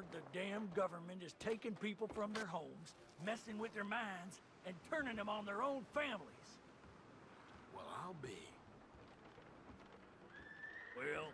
Heard the damn government is taking people from their homes, messing with their minds, and turning them on their own families. Well, I'll be. Well,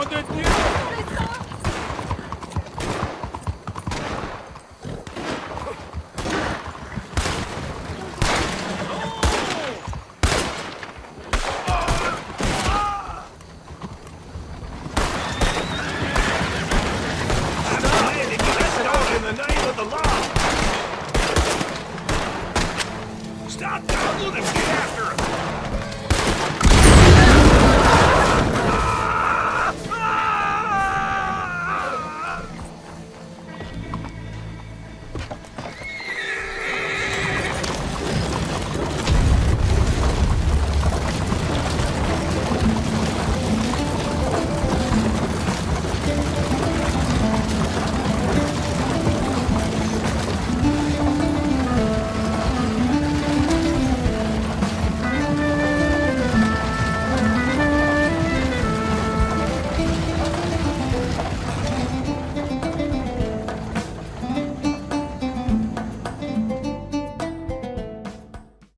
on the deal.